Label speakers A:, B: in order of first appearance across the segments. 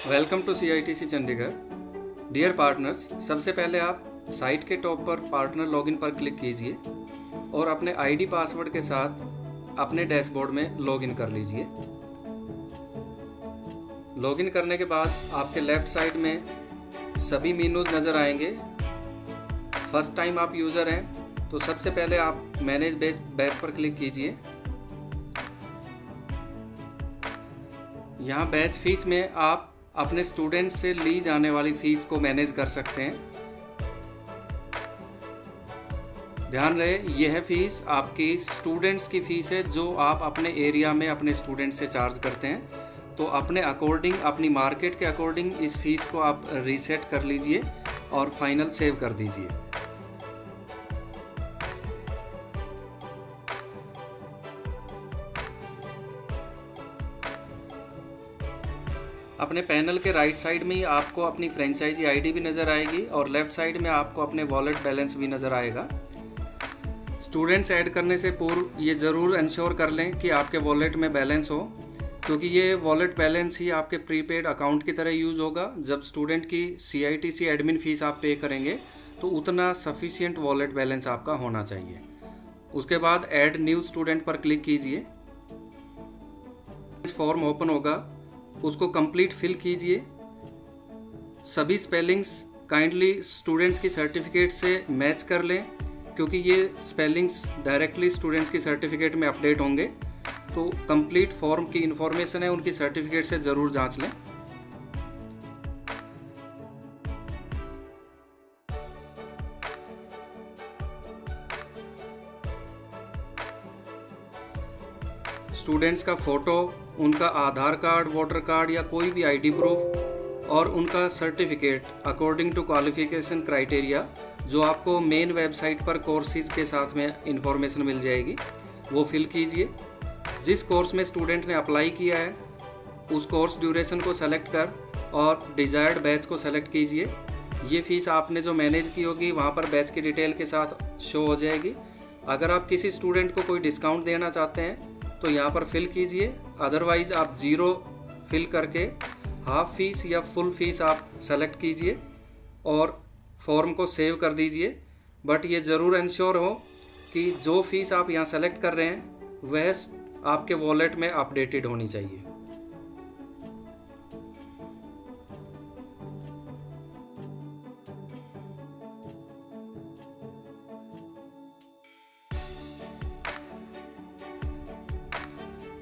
A: Welcome to C I T C Chandigarh dear partners सबसे पहले आप साइट के टॉप पर पार्टनर लॉगिन पर क्लिक कीजिए और अपने आईडी पासवर्ड के साथ अपने डैशबोर्ड में लॉगिन कर लीजिए। लॉगिन करने के बाद आपके लेफ़्ट साइड में सभी मीनूज नज़र आएँगे। फ़र्स्ट टाइम आप यूज़र हैं तो सबसे पहले आप मैनेज बेच बैच पर क्लिक कीजिए। यहाँ बैच फ़ीस में आप अपने स्टूडेंट से ली जाने वाली फ़ीस को मैनेज कर सकते हैं। ध्यान रहे, यह फ़ीस आपकी स्टूडेंट्स की फ़ीस है जो आप अपने एरिया में अपने स्टूडेंट से चार्ज करते हैं। तो अपने अकॉर्डिंग अपनी मार्केट के अकॉर्डिंग इस फ़ीस को आप रीसेट कर लीजिए और फाइनल सेव कर दीजिए। अपने पैनल के राइट साइड में ही आपको अपनी फ्रेंचाइजी आईडी भी नज़र आएगी और लेफ़्ट साइड में आपको अपने वॉलेट बैलेंस भी नज़र आएगा। स्टूडेंट्स ऐड करने से पूर्व ये ज़रूर इंश्योर कर लें कि आपके वॉलेट में बैलेंस हो, क्योंकि ये वॉलेट बैलेंस ही आपके प्रीपेड अकाउंट की तरह यूज़ होगा। जब स्टूडेंट की C I T C admin fees आप पे करेंगे तो उतना सफिशियंट वॉलेट बैलेंस आपका होना चाहिए। उसके बाद ऐड न्यू स्टूडेंट पर क्लिक कीजिए। फॉर्म ओपन होगा। उसको कंप्लीट फिल कीजिए। सभी स्पेलिंग्स काइंडली स्टूडेंट्स की सर्टिफिकेट से मैच कर लें, क्योंकि ये स्पेलिंग्स डायरेक्टली स्टूडेंट्स की सर्टिफिकेट में अपडेट होंगे। तो कंप्लीट फॉर्म की इंफॉर्मेशन है, उनकी सर्टिफिकेट से ज़रूर जाँच लें। स्टूडेंट्स का फ़ोटो उनका आधार कार्ड, वोटर कार्ड या कोई भी आईडी प्रूफ और उनका certificate according to qualification criteria जो आपको मेन वेबसाइट पर कोर्सेज के साथ में इंफॉर्मेशन मिल जाएगी, वो फिल कीजिए। जिस कोर्स में स्टूडेंट ने अप्लाई किया है, उस कोर्स ड्यूरेशन को सेलेक्ट कर और डिज़ायर्ड बैच को सेलेक्ट कीजिए। ये फ़ीस आपने जो मैनेज की होगी, वहाँ पर बैच की डिटेल के साथ शो हो जाएगी। अगर आप किसी स्टूडेंट को कोई डिस्काउंट देना चाहते हैं तो यहाँ पर फिल कीजिए। अदरवाइज़ आप ज़ीरो फिल करके हाफ़ फ़ीस या फुल फ़ीस आप सेलेक्ट कीजिए और फॉर्म को सेव कर दीजिए। बट ये ज़रूर इंश्योर हो कि जो फ़ीस आप यहाँ सेलेक्ट कर रहे हैं, वह आपके वॉलेट में अपडेटेड होनी चाहिए।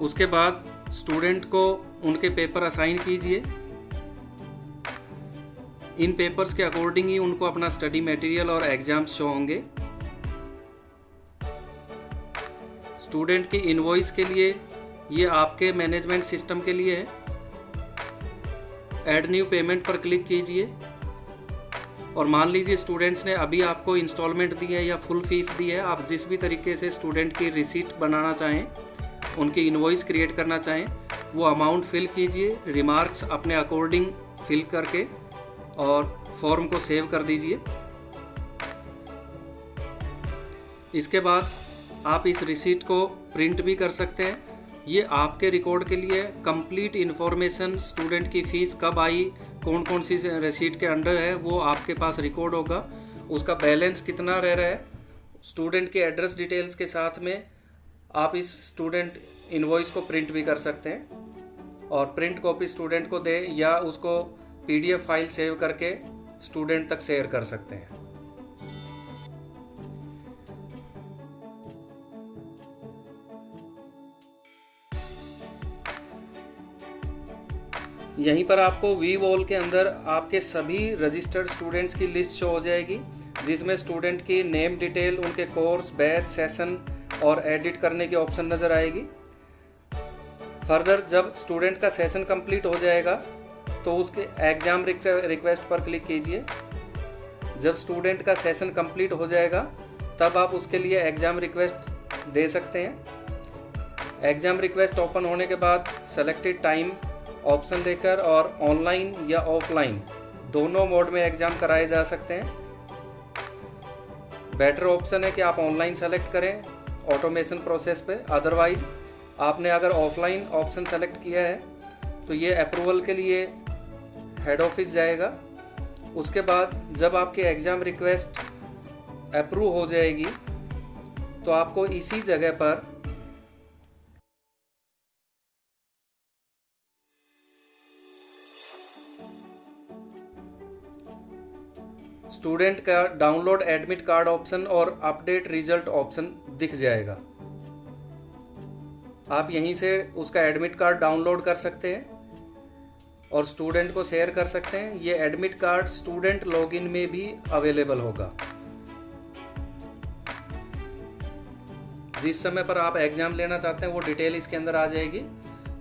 A: उसके बाद स्टूडेंट को उनके पेपर असाइन कीजिए। इन पेपर्स के अकॉर्डिंग ही उनको अपना स्टडी मटेरियल और एग्ज़ाम्स शो होंगे। स्टूडेंट की इनवॉइस के लिए ये आपके मैनेजमेंट सिस्टम के लिए है। एड न्यू पेमेंट पर क्लिक कीजिए। और मान लीजिए स्टूडेंट्स ने अभी आपको इंस्टॉलमेंट दी है या फुल फ़ीस दी है, आप जिस भी तरीके से स्टूडेंट की रिसीट बनाना चाहें उनकी इन्वॉइस क्रिएट करना चाहें, वो अमाउंट फिल कीजिए रिमार्क्स अपने अकॉर्डिंग फिल करके और फॉर्म को सेव कर दीजिए। इसके बाद आप इस रिसीट को प्रिंट भी कर सकते हैं। ये आपके रिकॉर्ड के लिए कंप्लीट इन्फॉर्मेशन स्टूडेंट की फ़ीस कब आई कौन कौन सी रिसीट के अंडर है, वो आपके पास रिकॉर्ड होगा। उसका बैलेंस कितना रह रहा है स्टूडेंट के एड्रेस डिटेल्स के साथ में आप इस स्टूडेंट इन्वॉइस को प्रिंट भी कर सकते हैं और प्रिंट कॉपी स्टूडेंट को दे या उसको पीडीएफ फ़ाइल सेव करके स्टूडेंट तक शेयर कर सकते हैं। यहीं पर आपको वी वॉल के अंदर आपके सभी रजिस्टर्ड स्टूडेंट्स की लिस्ट शो हो जाएगी, जिसमें स्टूडेंट की नेम डिटेल उनके कोर्स बैच सेशन और एडिट करने की ऑप्शन नज़र आएगी। फर्दर जब स्टूडेंट का सेशन कंप्लीट हो जाएगा तो उसके एग्ज़ाम रिक्वेस्ट पर क्लिक कीजिए। जब स्टूडेंट का सेशन कंप्लीट हो जाएगा, तब आप उसके लिए एग्ज़ाम रिक्वेस्ट दे सकते हैं। एग्ज़ाम रिक्वेस्ट ओपन होने के बाद सेलेक्टेड टाइम ऑप्शन देकर और ऑनलाइन या ऑफलाइन दोनों मोड में एग्ज़ाम कराए जा सकते हैं। बेटर ऑप्शन है कि आप ऑनलाइन सेलेक्ट करें। ऑटोमेशन प्रोसेस पे। अदरवाइज़ आपने अगर ऑफलाइन ऑप्शन सेलेक्ट किया है तो ये अप्रूवल के लिए हेड ऑफ़िस जाएगा। उसके बाद जब आपके एग्ज़ाम रिक्वेस्ट अप्रूव हो जाएगी तो आपको इसी जगह पर स्टूडेंट का डाउनलोड एडमिट कार्ड ऑप्शन और अपडेट रिज़ल्ट ऑप्शन दिख जाएगा। आप यहीं से उसका एडमिट कार्ड डाउनलोड कर सकते हैं और स्टूडेंट को शेयर कर सकते हैं। ये एडमिट कार्ड स्टूडेंट लॉगिन में भी अवेलेबल होगा। जिस समय पर आप एग्ज़ाम लेना चाहते हैं, वो डिटेल इसके अंदर आ जाएगी।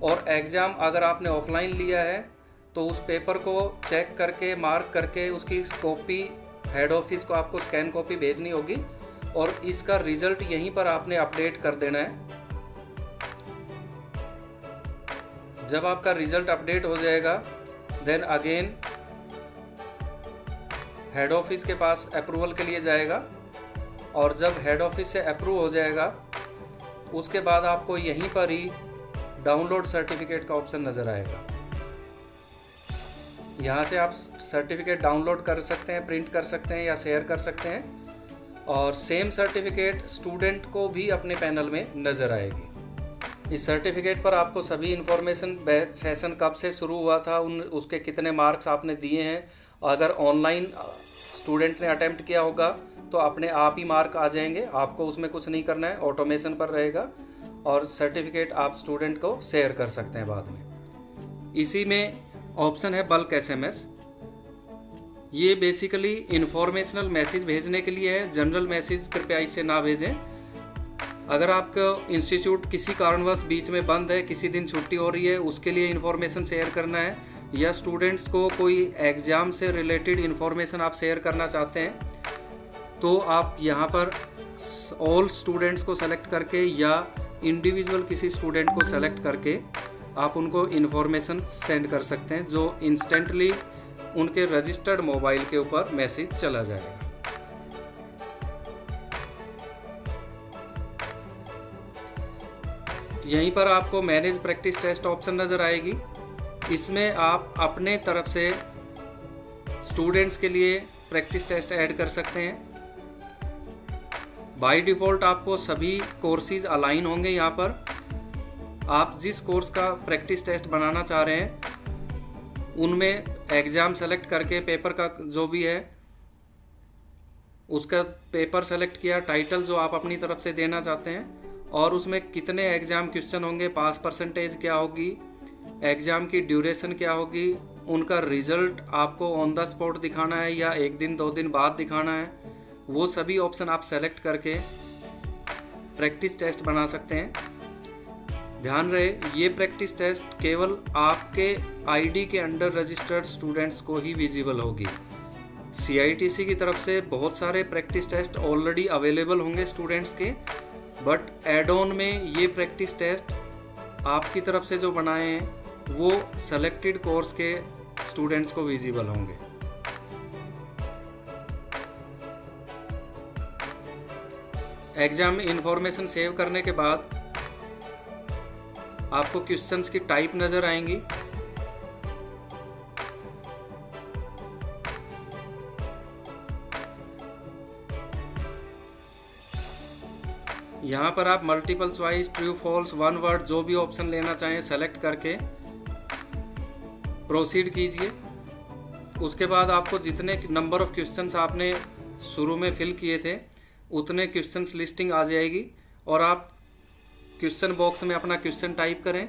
A: और एग्ज़ाम अगर आपने ऑफलाइन लिया है तो उस पेपर को चेक करके मार्क करके उसकी कॉपी हेड ऑफ़िस को आपको स्कैन कॉपी भेजनी होगी। और इसका रिज़ल्ट यहीं पर आपने अपडेट कर देना है। जब आपका रिज़ल्ट अपडेट हो जाएगा देन अगेन हेड ऑफ़िस के पास अप्रूवल के लिए जाएगा और जब हेड ऑफ़िस से अप्रूव हो जाएगा, उसके बाद आपको यहीं पर ही डाउनलोड सर्टिफिकेट का ऑप्शन नज़र आएगा। यहाँ से आप सर्टिफिकेट डाउनलोड कर सकते हैं प्रिंट कर सकते हैं या शेयर कर सकते हैं। और सेम सर्टिफिकेट स्टूडेंट को भी अपने पैनल में नज़र आएगी। इस सर्टिफिकेट पर आपको सभी इन्फॉर्मेशन बैच सेशन कब से शुरू हुआ था, उन, उसके कितने मार्क्स आपने दिए हैं। अगर ऑनलाइन स्टूडेंट ने अटैम्प्ट किया होगा तो अपने आप ही मार्क आ जाएँगे। आपको उसमें कुछ नहीं करना है ऑटोमेशन पर रहेगा और सर्टिफिकेट आप स्टूडेंट को शेयर कर सकते हैं बाद में। इसी में ऑप्शन है बल्क एसएमएस ये बेसिकली इंफॉर्मेशनल मैसेज भेजने के लिए है। जनरल मैसेज कृपया इससे ना भेजें। अगर आपका इंस्टीट्यूट किसी कारणवश बीच में बंद है, किसी दिन छुट्टी हो रही है, उसके लिए इन्फॉर्मेशन शेयर करना है। या स्टूडेंट्स को कोई एग्ज़ाम से रिलेटेड इन्फॉर्मेशन आप शेयर करना चाहते हैं तो आप यहाँ पर ऑल स्टूडेंट्स को सेलेक्ट करके या इंडिविजुअल किसी स्टूडेंट को सेलेक्ट करके आप उनको इन्फॉर्मेशन सेंड कर सकते हैं, जो इंस्टेंटली उनके रजिस्टर्ड मोबाइल के ऊपर मैसेज चला जाएगा। यहीं पर आपको मैनेज प्रैक्टिस टेस्ट ऑप्शन नज़र आएगी। इसमें आप अपने तरफ़ से स्टूडेंट्स के लिए प्रैक्टिस टेस्ट ऐड कर सकते हैं। बाय डिफ़ॉल्ट आपको सभी कोर्सेज अलाइन होंगे यहाँ पर। आप जिस कोर्स का प्रैक्टिस टेस्ट बनाना चाह रहे हैं, उनमें एग्ज़ाम सेलेक्ट करके पेपर का जो भी है, उसका पेपर सेलेक्ट किया टाइटल जो आप अपनी तरफ़ से देना चाहते हैं, और उसमें कितने एग्ज़ाम क्वेश्चन होंगे पास परसेंटेज क्या होगी एग्ज़ाम की ड्यूरेशन क्या होगी, उनका रिज़ल्ट आपको ऑन द स्पॉट दिखाना है या एक दिन, दो दिन बाद दिखाना है, वो सभी ऑप्शन आप सेलेक्ट करके प्रैक्टिस टेस्ट बना सकते हैं। ध्यान रहे, ये प्रैक्टिस टेस्ट केवल आपके आईडी के अंडर रजिस्टर्ड स्टूडेंट्स को ही विजिबल होगी। सीआईटीसी की तरफ़ से बहुत सारे प्रैक्टिस टेस्ट ऑलरेडी अवेलेबल होंगे स्टूडेंट्स के बट एड ऑन में ये प्रैक्टिस टेस्ट आपकी तरफ़ से जो बनाए हैं, वो सेलेक्टेड कोर्स के स्टूडेंट्स को विजिबल होंगे। एग्ज़ाम में इंफॉर्मेशन सेव करने के बाद आपको क्वेश्चंस की टाइप नज़र आएँगी। यहाँ पर आप multiple choice true false one word जो भी ऑप्शन लेना चाहें सेलेक्ट करके प्रोसीड कीजिए। उसके बाद आपको जितने नंबर ऑफ़ क्वेश्चंस आपने शुरू में फिल किए थे, उतने क्वेश्चंस लिस्टिंग आ जाएगी और आप क्वेश्चन बॉक्स में अपना क्वेश्चन टाइप करें।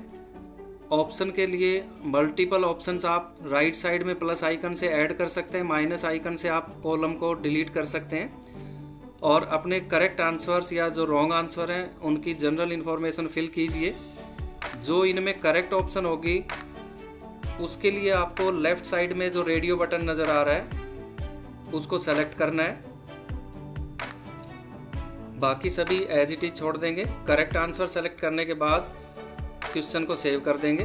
A: ऑप्शन के लिए मल्टीपल ऑप्शंस आप राइट साइड में प्लस आइकन से ऐड कर सकते हैं, माइनस आइकन से आप कॉलम को डिलीट कर सकते हैं। और अपने करेक्ट आंसर्स या जो रॉन्ग आंसर हैं, उनकी जनरल इन्फॉर्मेशन फिल कीजिए। जो इनमें करेक्ट ऑप्शन होगी, उसके लिए आपको लेफ़्ट साइड में जो रेडियो बटन नज़र आ रहा है, उसको सेलेक्ट करना है। बाकी सभी एज इट इज़ छोड़ देंगे। करेक्ट आंसर सेलेक्ट करने के बाद क्वेश्चन को सेव कर देंगे।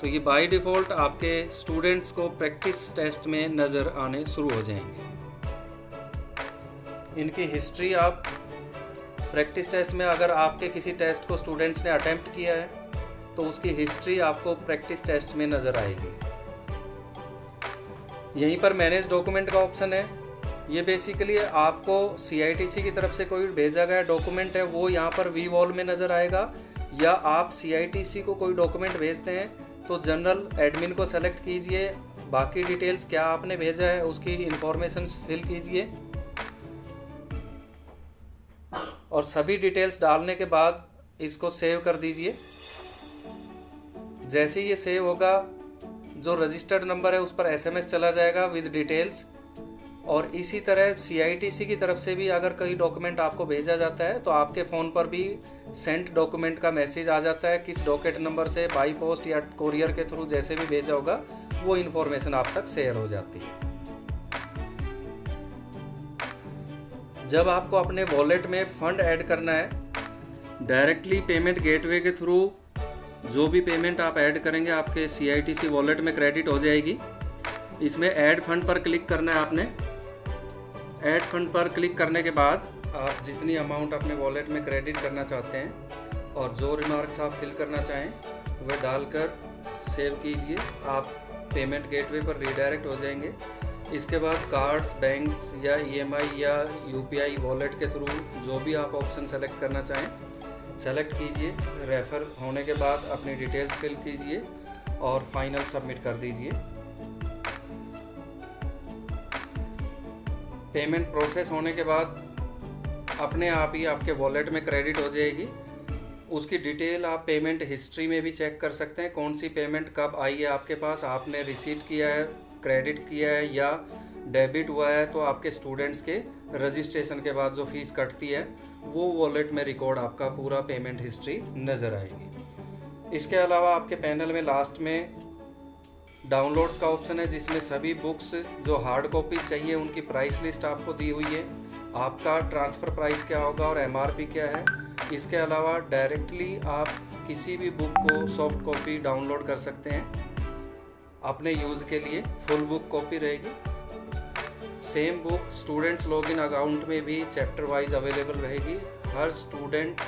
A: तो ये बाय डिफ़ॉल्ट आपके स्टूडेंट्स को प्रैक्टिस टेस्ट में नज़र आने शुरू हो जाएँगे। इनकी हिस्ट्री आप प्रैक्टिस टेस्ट में अगर आपके किसी टेस्ट को स्टूडेंट्स ने अटेम्प्ट किया है तो उसकी हिस्ट्री आपको प्रैक्टिस टेस्ट में नज़र आएगी। यहीं पर मैनेज डॉक्यूमेंट का ऑप्शन है। ये बेसिकली आपको सी की तरफ़ से कोई भेजा गया डॉक्यूमेंट है, वो यहाँ पर वी वॉल में नज़र आएगा, या आप सी को कोई डॉक्यूमेंट भेजते हैं तो जनरल एडमिन को सेलेक्ट कीजिए, बाकी डिटेल्स क्या आपने भेजा है, उसकी इंफॉर्मेशन फिल कीजिए। और सभी डिटेल्स डालने के बाद इसको सेव कर दीजिए। जैसे ये सेव होगा, जो रजिस्टर्ड नंबर है, उस पर एसएमएस चला जाएगा विद डिटेल्स और इसी तरह CITC की तरफ़ से भी अगर कोई डॉक्यूमेंट आपको भेजा जाता है तो आपके फ़ोन पर भी सेंट डॉक्यूमेंट का मैसेज आ जाता है, किस डॉकेट नंबर से बाई पोस्ट या कोरियर के थ्रू जैसे भी भेजा होगा, वो इन्फॉर्मेशन आप तक शेयर हो जाती है। जब आपको अपने वॉलेट में फंड ऐड करना है डायरेक्टली पेमेंट गेटवे के थ्रू जो भी पेमेंट आप ऐड करेंगे, आपके सी वॉलेट में क्रेडिट हो जाएगी। इसमें ऐड फंड पर क्लिक करना है आपने। ऐड फंड पर क्लिक करने के बाद आप जितनी अमाउंट अपने वॉलेट में क्रेडिट करना चाहते हैं और जो रिमार्क्स आप फिल करना चाहें, वह डालकर सेव कीजिए। आप पेमेंट गेटवे पर रिडायरेक्ट हो जाएँगे। इसके बाद कार्ड्स बैंक्स या ईएमआई e या यूपीआई वॉलेट के थ्रू जो भी आप ऑप्शन सेलेक्ट करना चाहें सेलेक्ट कीजिए। रेफ़र होने के बाद अपनी डिटेल्स फिल कीजिए और फाइनल सबमिट कर दीजिए। पेमेंट प्रोसेस होने के बाद अपने आप ही आपके वॉलेट में क्रेडिट हो जाएगी। उसकी डिटेल आप पेमेंट हिस्ट्री में भी चेक कर सकते हैं, कौन सी पेमेंट कब आई है आपके पास, आपने रिसीट किया है क्रेडिट किया है या डेबिट हुआ है तो आपके स्टूडेंट्स के रजिस्ट्रेशन के बाद जो फ़ीस कटती है, वो वॉलेट में रिकॉर्ड आपका पूरा पेमेंट हिस्ट्री नज़र आएगी। इसके अलावा आपके पैनल में लास्ट में डाउनलोड्स का ऑप्शन है, जिसमें सभी बुक्स जो हार्ड कॉपी चाहिए, उनकी प्राइस लिस्ट आपको दी हुई है। आपका ट्रांसफ़र प्राइस क्या होगा और एमआरपी क्या है? इसके अलावा डायरेक्टली आप किसी भी बुक को सॉफ्ट कॉपी डाउनलोड कर सकते हैं, अपने यूज़ के लिए। फुल बुक कॉपी रहेगी। Same book students login account में भी चैप्टर वाइज अवेलेबल रहेगी। हर स्टूडेंट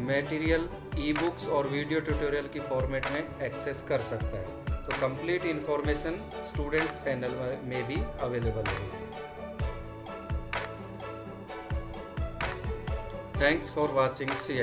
A: मटेरियल ई बुक्स और वीडियो ट्यूटोरियल की फॉर्मेट में एक्सेस कर सकता है। तो कंप्लीट इंफॉर्मेशन स्टूडेंट्स पैनल में भी अवेलेबल होगी थैंक्स फॉर वॉचिंग सी